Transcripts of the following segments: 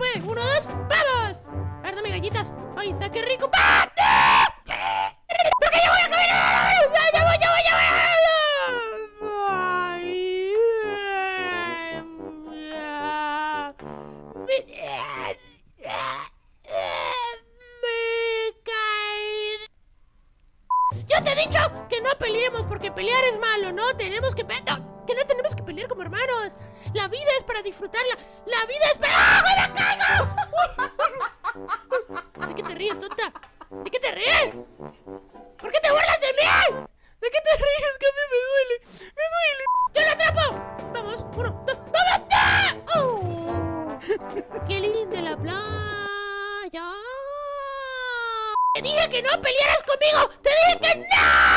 puede. Uno, dos, ¡vamos! A ver, dame galletas. ¡Ay, está qué rico! ¡Ah! ¡Porque ya voy a comer! ¡Ya, voy, ya voy, ya voy! Me caí. Yo te he dicho que no peleemos porque pelear es malo, ¿no? Tenemos que... no, como hermanos. La vida es para disfrutarla. La vida es para... ¡Ah, me caigo! ¿De qué te ríes, tonta? ¿De qué te ríes? ¿Por qué te burlas de mí? ¿De qué te ríes? Que a mí me duele. Me duele. ¡Yo lo atrapo! Vamos, uno, dos, ¡vamos! ¡Oh! ¡Qué linda la playa! ¡Te dije que no pelearas conmigo! ¡Te dije que no!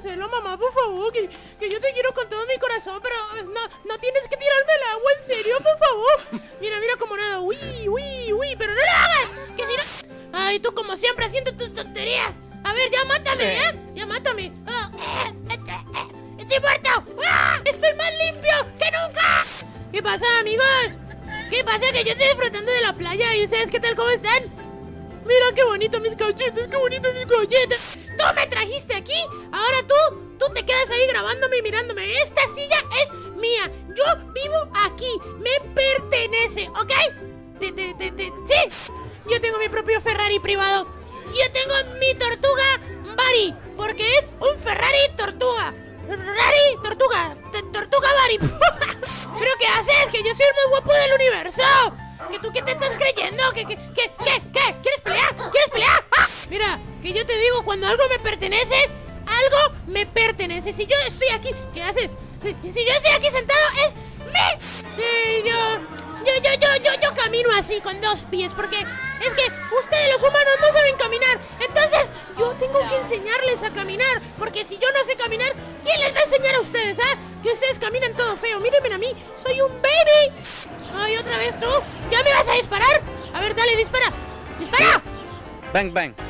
Hacerlo, mamá, por favor, que, que yo te quiero con todo mi corazón, pero no, no tienes que tirarme el agua, en serio, por favor. Mira, mira cómo nada, uy, uy, uy, pero no lo hagas, que si no... Ay, tú como siempre haciendo tus tonterías. A ver, ya mátame, ¿eh? Ya mátame. Ah, eh, eh, eh, ¡Estoy muerto! ¡Ah! ¡Estoy más limpio que nunca! ¿Qué pasa, amigos? ¿Qué pasa? Que yo estoy disfrutando de la playa y ustedes, ¿qué tal? ¿Cómo están? Mira qué bonito mis cachetes, qué bonito mis cachetes. Tú me trajiste aquí, ahora tú, tú te quedas ahí grabándome y mirándome. Esta silla es mía, yo vivo aquí, me pertenece, ¿ok? Te, te, te- sí, yo tengo mi propio Ferrari privado. Yo tengo mi tortuga Bari, porque es un Ferrari tortuga. Ferrari tortuga, tortuga Bari. ¿Pero qué haces? Que yo soy el más guapo del universo. ¿Que tú qué te estás creyendo? ¿Que, que, que, qué, qué? Mira, que yo te digo, cuando algo me pertenece, algo me pertenece. Si yo estoy aquí, ¿qué haces? Si, yo estoy aquí sentado, es mi. Sí, yo, yo, yo, yo, yo, yo camino así con dos pies, porque es que ustedes los humanos no saben caminar. Entonces, yo tengo que enseñarles a caminar, porque si yo no sé caminar, ¿quién les va a enseñar a ustedes, ah? Que ustedes caminan todo feo. Mírenme a mí, soy un baby. Ay, otra vez tú. ¿Ya me vas a disparar? A ver, dale, dispara. ¡Dispara! Bang, bang.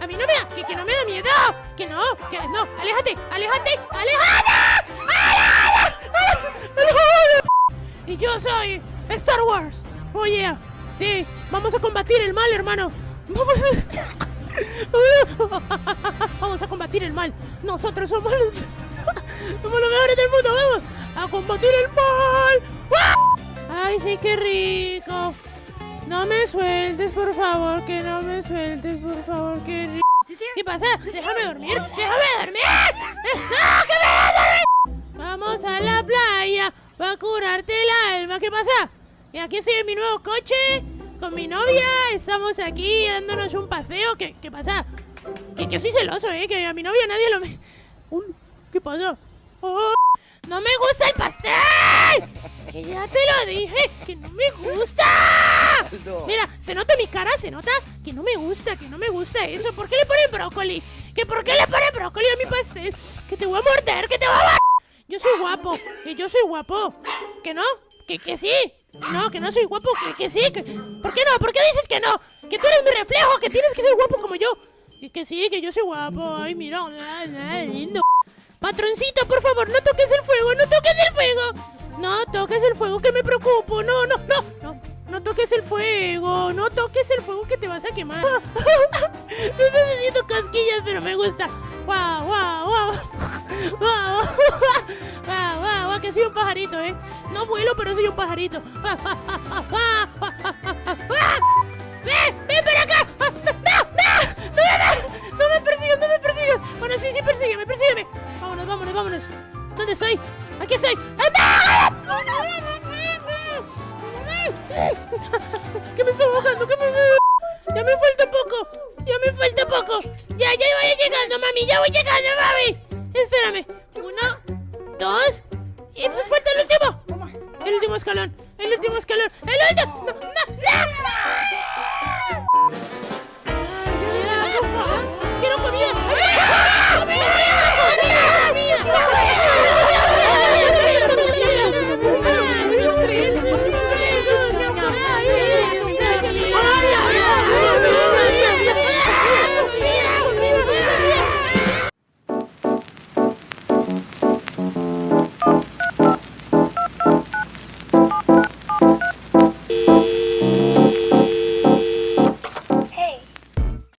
A mí no me da... Que, que no me da miedo. Que no. Que no. Aléjate. Aléjate. ¡Aléjate! Y yo soy Star Wars. Oye, sí, vamos a combatir el mal, hermano. Vamos a... Vamos a combatir el mal. Nosotros somos los... somos los mejores del mundo. Vamos a combatir el mal. Ay, sí, qué rico. No me sueltes, por favor, que no me sueltes, por favor, qué rico. ¿Qué pasa? Déjame dormir. Déjame dormir. ¡No, que me dormir! Vamos a la playa para curarte el alma. ¿Qué pasa? Y aquí estoy en mi nuevo coche con mi novia. Estamos aquí dándonos un paseo. ¿Qué, qué pasa? Que, que soy celoso, ¿eh? Que a mi novia nadie lo. Uy, ¿Qué pasa? Oh, ¡No me gusta el pastel! Que ya te lo dije, que no me gusta. Mira, se nota mi cara, se nota que no me gusta, que no me gusta eso. ¿Por qué le ponen brócoli? ¿Que por qué le ponen brócoli a mi pastel? Que te voy a morder, que te voy a... Yo soy guapo, que yo soy guapo. ¿Que no? ¿Que, que sí? No, que no soy guapo, que, que sí. Que... ¿Por qué no? ¿Por qué dices que no? Que tú eres mi reflejo, que tienes que ser guapo como yo. Y que sí, que yo soy guapo. Ay, mira, lindo. Patroncito, por favor, no toques el fuego, no toques el fuego. No toques el fuego, que me preocupo. No, no, no, no. No toques el fuego, no toques el fuego que te vas a quemar. me estás haciendo casquillas, pero me gusta. ¡Guau, guau, guau! ¡Guau, guau, guau, guau! Que soy un pajarito, ¿eh? No vuelo, pero soy un pajarito. ¿Qué me está bajando? ¿Qué me... Ya me falta poco. Ya me falta poco. Ya, ya voy llegando, mami. Ya voy llegando, mami. Espérame. Uno, dos. Y falta el último. El último escalón. El último escalón. El último. No, no, no.